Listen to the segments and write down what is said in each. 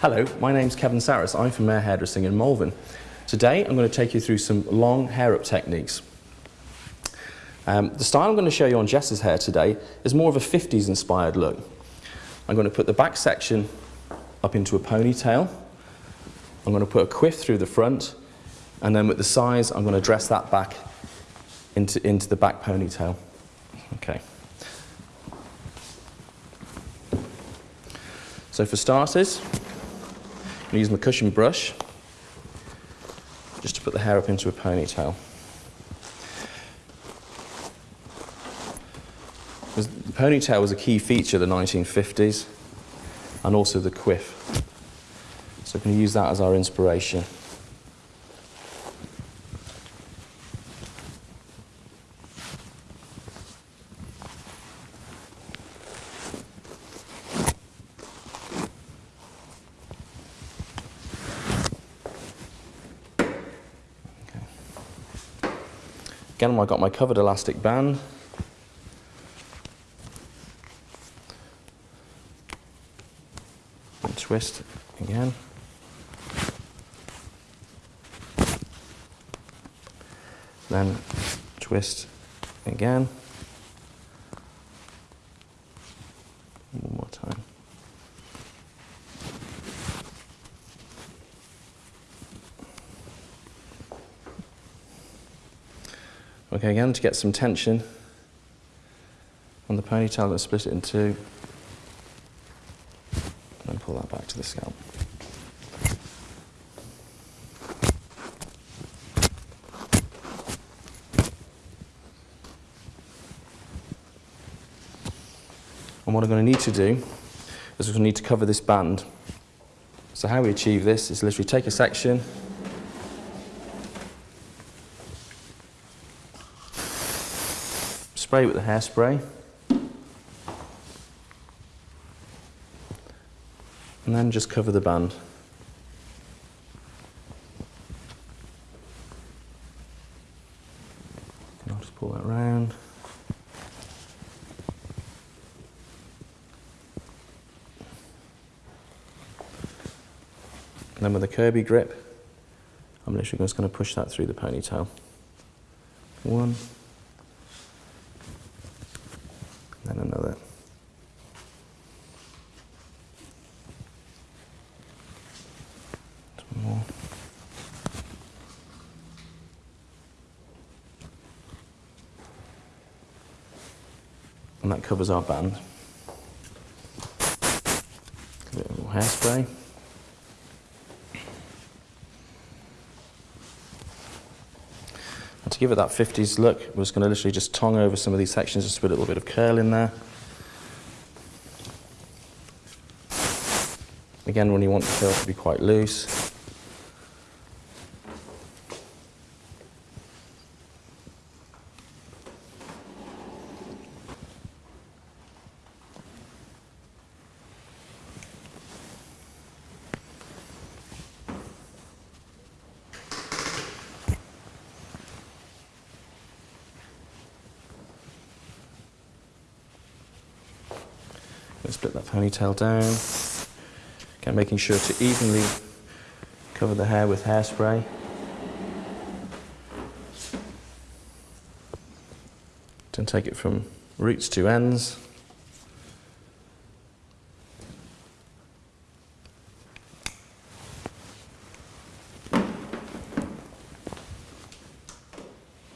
Hello, my name's Kevin Saris. I'm from Mayor Hairdressing in Malvern. Today I'm going to take you through some long hair up techniques. Um, the style I'm going to show you on Jess's hair today is more of a 50s inspired look. I'm going to put the back section up into a ponytail. I'm going to put a quiff through the front and then with the size I'm going to dress that back into, into the back ponytail. Okay. So for starters, going to use my cushion brush just to put the hair up into a ponytail. The ponytail was a key feature of the 1950s and also the quiff. So we're going to use that as our inspiration. Again, I've got my covered elastic band. And twist again. Then twist again. One more time. Again, to get some tension on the ponytail, let's split it in two. And pull that back to the scalp. And what I'm going to need to do is we're going to need to cover this band. So how we achieve this is literally take a section, spray with the hairspray. And then just cover the band. And I'll just pull that round. And then with a Kirby grip, I'm literally just going to push that through the ponytail. One, then another. One more. And that covers our band. A bit of hairspray. And to give it that 50s look, we're just going to literally just tong over some of these sections, just put a little bit of curl in there. Again, when you want the curl to be quite loose. Split that ponytail down. Again, making sure to evenly cover the hair with hairspray. Then take it from roots to ends.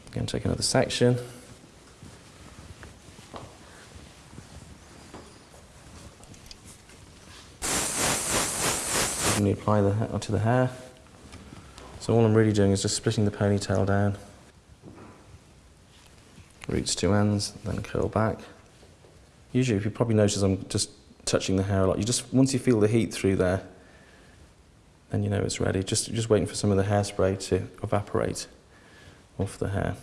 Again, take another section. Apply the hair onto the hair. So all I'm really doing is just splitting the ponytail down. Roots to ends, then curl back. Usually, if you probably notice I'm just touching the hair a lot, you just, once you feel the heat through there, then you know it's ready. Just, just waiting for some of the hairspray to evaporate off the hair.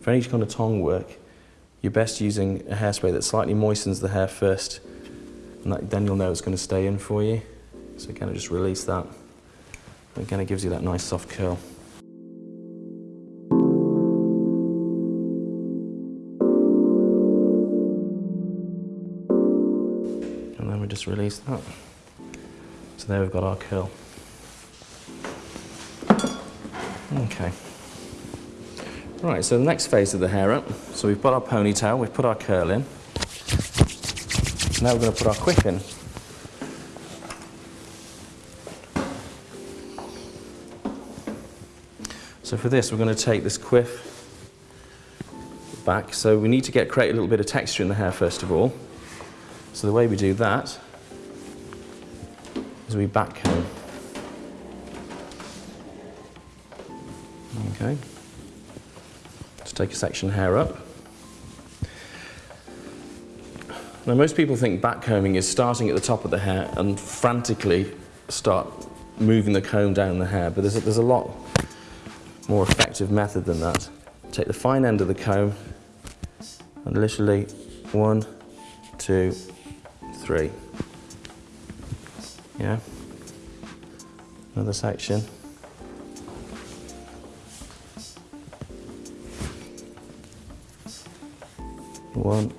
For any kind of tong work, you're best using a hairspray that slightly moistens the hair first, and that, then you'll know it's going to stay in for you. So kind of just release that. And again, it gives you that nice soft curl. And then we just release that. So there we've got our curl. Okay. Right, so the next phase of the hair up. So we've got our ponytail, we've put our curl in. Now we're going to put our quiff in. So for this, we're going to take this quiff back. So we need to get create a little bit of texture in the hair first of all. So the way we do that is we back comb. Okay. To take a section of hair up. Now most people think back combing is starting at the top of the hair and frantically start moving the comb down the hair, but there's a, there's a lot more effective method than that. Take the fine end of the comb and literally one, two, three. Yeah. Another section. One,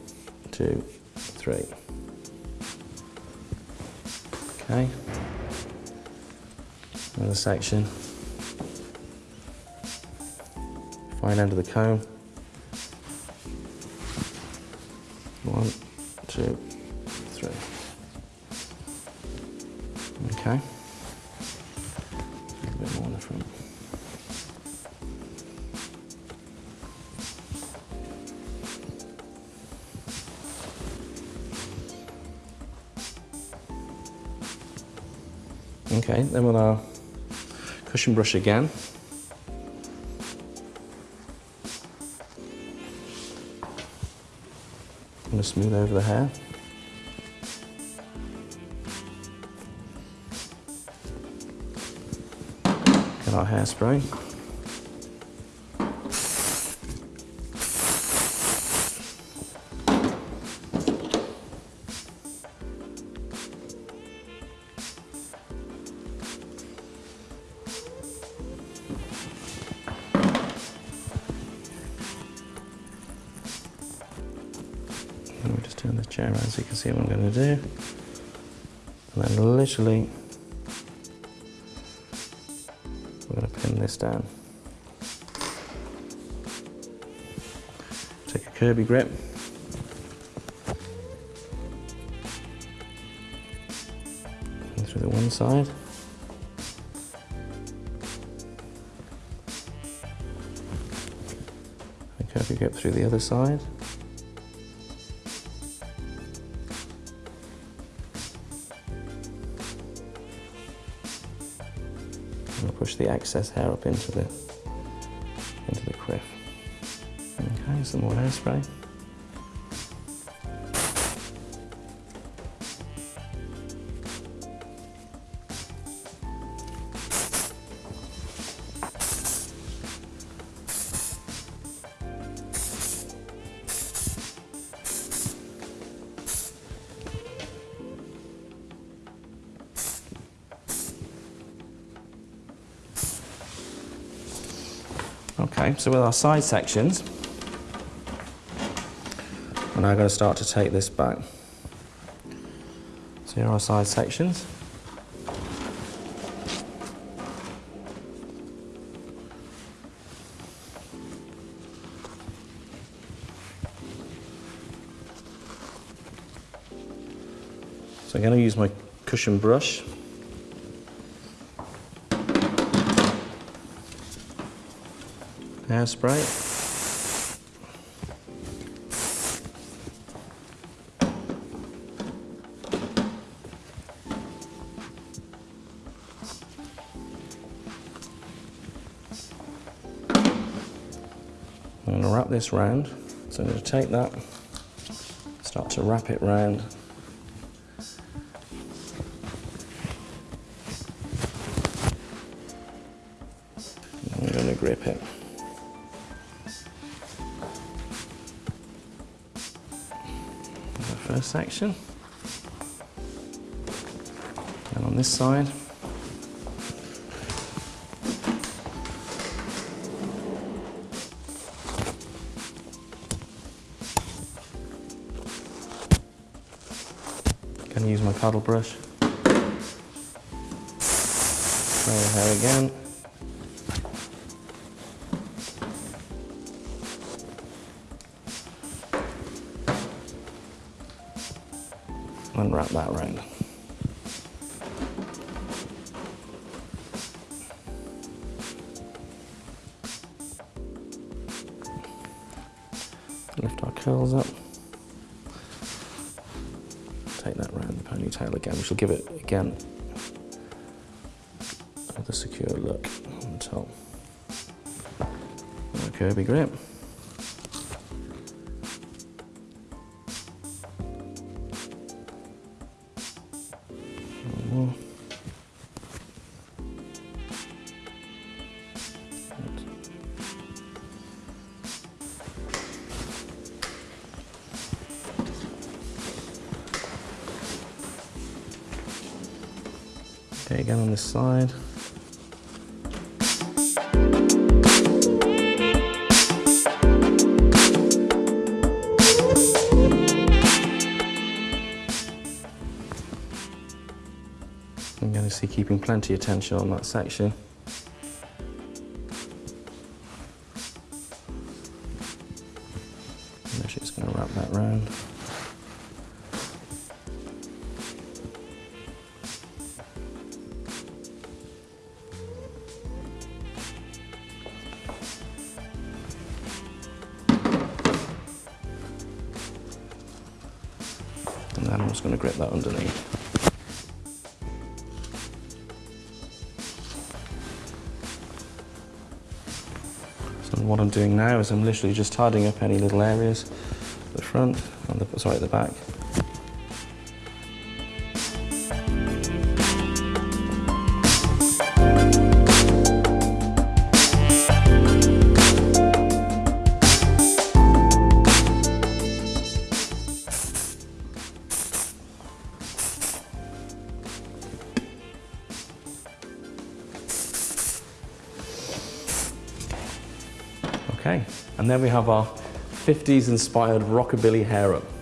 two, three. Okay. Another section. Fine end of the comb. One, two, three. Okay. A bit more in the front. Okay, then with uh, our cushion brush again. Going to smooth over the hair. Get our hairspray. Around so you can see what I'm going to do. And then literally, we're going to pin this down. Take a Kirby grip. And through the one side. And Kirby grip through the other side. Push the excess hair up into the into the quiff. Okay, some more hairspray. Okay, so with our side sections, we're now going to start to take this back. So here are our side sections. So I'm going to use my cushion brush hairspray. I'm going to wrap this round. So I'm going to take that, start to wrap it round. Section. And on this side. Can use my paddle brush. Your hair again. And wrap that around. Lift our curls up. Take that round the ponytail again, which will give it again the secure look on the top. Okay, be great. One. Okay, again on this side. Keeping plenty of tension on that section. And she's going to wrap that round. So what I'm doing now is I'm literally just tidying up any little areas at the front, and the, sorry, at the back. Okay, and then we have our 50s inspired rockabilly hair up.